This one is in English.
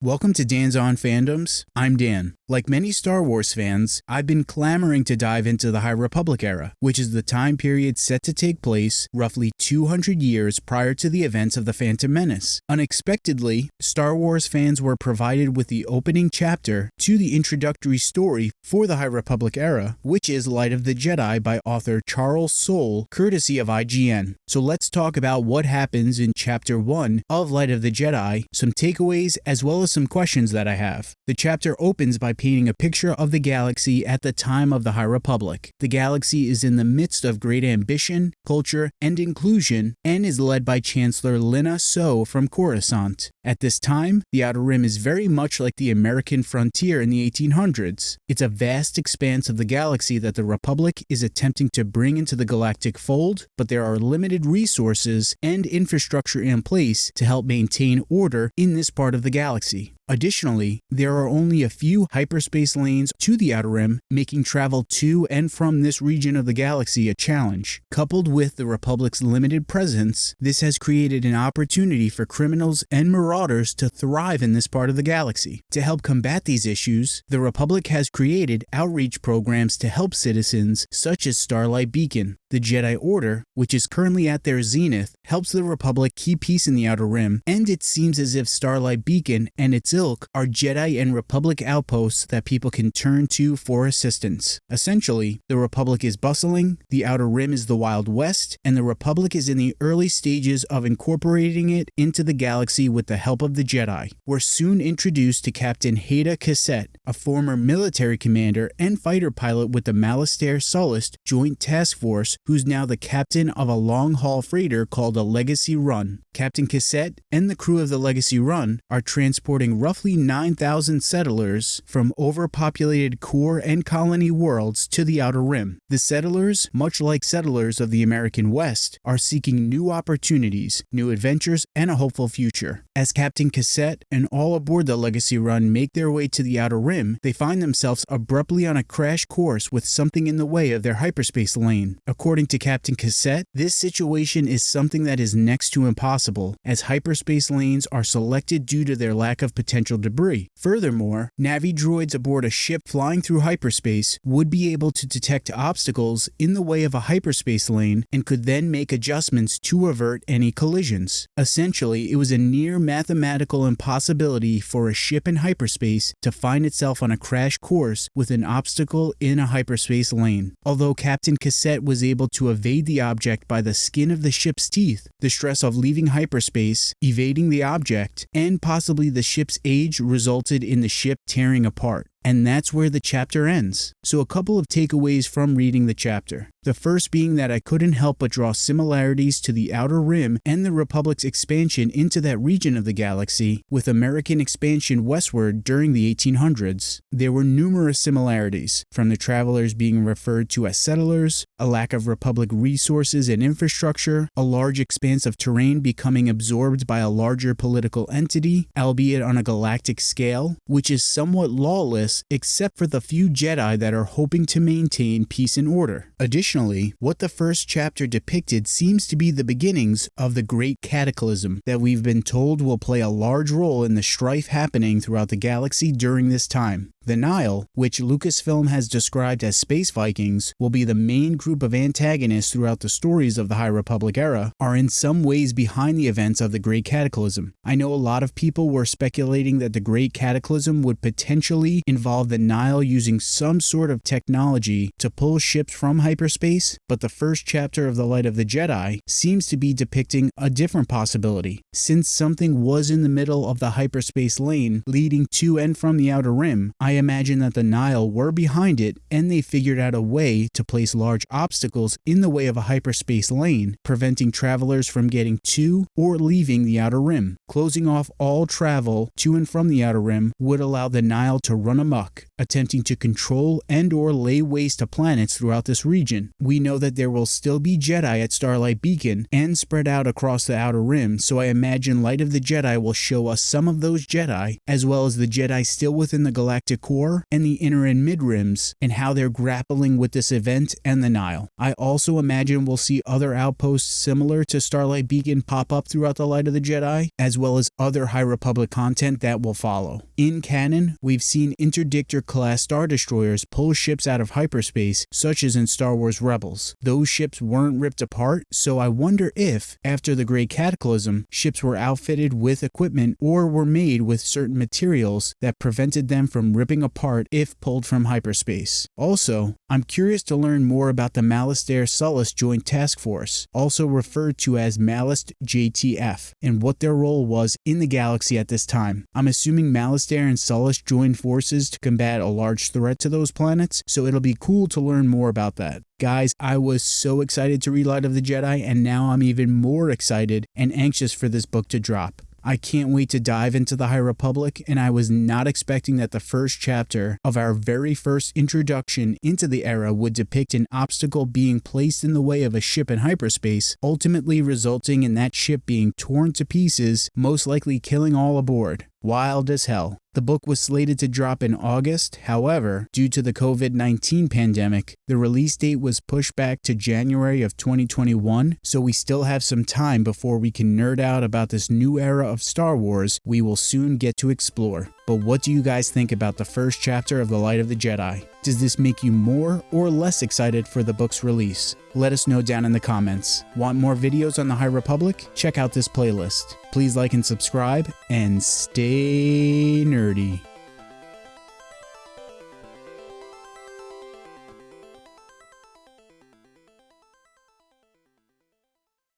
Welcome to Dan's On Fandoms. I'm Dan. Like many Star Wars fans, I've been clamoring to dive into the High Republic era, which is the time period set to take place roughly 200 years prior to the events of The Phantom Menace. Unexpectedly, Star Wars fans were provided with the opening chapter to the introductory story for the High Republic era, which is Light of the Jedi by author Charles Soule, courtesy of IGN. So let's talk about what happens in Chapter 1 of Light of the Jedi, some takeaways, as well as some questions that I have. The chapter opens by painting a picture of the galaxy at the time of the High Republic. The galaxy is in the midst of great ambition, culture, and inclusion, and is led by Chancellor Lina Soh from Coruscant. At this time, the Outer Rim is very much like the American frontier in the 1800s. It's a vast expanse of the galaxy that the Republic is attempting to bring into the galactic fold, but there are limited resources and infrastructure in place to help maintain order in this part of the galaxy. Additionally, there are only a few hyperspace lanes to the Outer Rim, making travel to and from this region of the galaxy a challenge. Coupled with the Republic's limited presence, this has created an opportunity for criminals and marauders to thrive in this part of the galaxy. To help combat these issues, the Republic has created outreach programs to help citizens such as Starlight Beacon. The Jedi Order, which is currently at their zenith, helps the Republic keep peace in the Outer Rim, and it seems as if Starlight Beacon and its ilk are Jedi and Republic outposts that people can turn to for assistance. Essentially, the Republic is bustling, the Outer Rim is the Wild West, and the Republic is in the early stages of incorporating it into the galaxy with the help of the Jedi. We're soon introduced to Captain Hedda Casset, a former military commander and fighter pilot with the Malastare Sullust Joint Task Force who's now the captain of a long haul freighter called a Legacy Run. Captain Casset and the crew of the Legacy Run are transporting roughly 9,000 settlers from overpopulated core and colony worlds to the Outer Rim. The settlers, much like settlers of the American West, are seeking new opportunities, new adventures, and a hopeful future. As Captain Casset and all aboard the Legacy Run make their way to the Outer Rim, they find themselves abruptly on a crash course with something in the way of their hyperspace lane. According to Captain Casset, this situation is something that is next to impossible, as hyperspace lanes are selected due to their lack of potential debris. Furthermore, Navi droids aboard a ship flying through hyperspace would be able to detect obstacles in the way of a hyperspace lane and could then make adjustments to avert any collisions. Essentially, it was a near mathematical impossibility for a ship in hyperspace to find itself on a crash course with an obstacle in a hyperspace lane. Although Captain Casset was able to evade the object by the skin of the ship's teeth, the stress of leaving hyperspace, evading the object, and possibly the ship's age resulted in the ship tearing apart. And that's where the chapter ends. So, a couple of takeaways from reading the chapter. The first being that I couldn't help but draw similarities to the Outer Rim and the Republic's expansion into that region of the galaxy, with American expansion westward during the 1800s. There were numerous similarities, from the travelers being referred to as settlers, a lack of Republic resources and infrastructure, a large expanse of terrain becoming absorbed by a larger political entity, albeit on a galactic scale, which is somewhat lawless except for the few Jedi that are hoping to maintain peace and order. Additionally, what the first chapter depicted seems to be the beginnings of the Great Cataclysm that we've been told will play a large role in the strife happening throughout the galaxy during this time. The Nihil, which Lucasfilm has described as space Vikings, will be the main group of antagonists throughout the stories of the High Republic era, are in some ways behind the events of the Great Cataclysm. I know a lot of people were speculating that the Great Cataclysm would potentially involve the Nihil using some sort of technology to pull ships from hyperspace, but the first chapter of The Light of the Jedi seems to be depicting a different possibility. Since something was in the middle of the hyperspace lane leading to and from the Outer Rim, I imagine that the Nihil were behind it and they figured out a way to place large obstacles in the way of a hyperspace lane, preventing travelers from getting to or leaving the Outer Rim. Closing off all travel to and from the Outer Rim would allow the Nihil to run amok, attempting to control and or lay waste to planets throughout this region. We know that there will still be Jedi at Starlight Beacon and spread out across the Outer Rim, so I imagine Light of the Jedi will show us some of those Jedi, as well as the Jedi still within the galactic core and the inner and mid rims, and how they're grappling with this event and the Nihil. I also imagine we'll see other outposts similar to Starlight Beacon pop up throughout the Light of the Jedi, as well as other High Republic content that will follow. In canon, we've seen interdictor class Star Destroyers pull ships out of hyperspace, such as in Star Wars Rebels. Those ships weren't ripped apart, so I wonder if, after the Great Cataclysm, ships were outfitted with equipment or were made with certain materials that prevented them from ripping apart if pulled from hyperspace. Also, I'm curious to learn more about the Malastare Sullust Joint Task Force, also referred to as Malast JTF, and what their role was in the galaxy at this time. I'm assuming Malastare and Sullust joined forces to combat a large threat to those planets, so it'll be cool to learn more about that. Guys, I was so excited to read Light of the Jedi, and now I'm even more excited and anxious for this book to drop. I can't wait to dive into the High Republic, and I was not expecting that the first chapter of our very first introduction into the era would depict an obstacle being placed in the way of a ship in hyperspace, ultimately resulting in that ship being torn to pieces, most likely killing all aboard. Wild as hell. The book was slated to drop in August, however, due to the COVID 19 pandemic, the release date was pushed back to January of 2021, so we still have some time before we can nerd out about this new era of Star Wars we will soon get to explore. But what do you guys think about the first chapter of The Light of the Jedi? Does this make you more or less excited for the book's release? Let us know down in the comments. Want more videos on the High Republic? Check out this playlist. Please like and subscribe, and stay nerdy.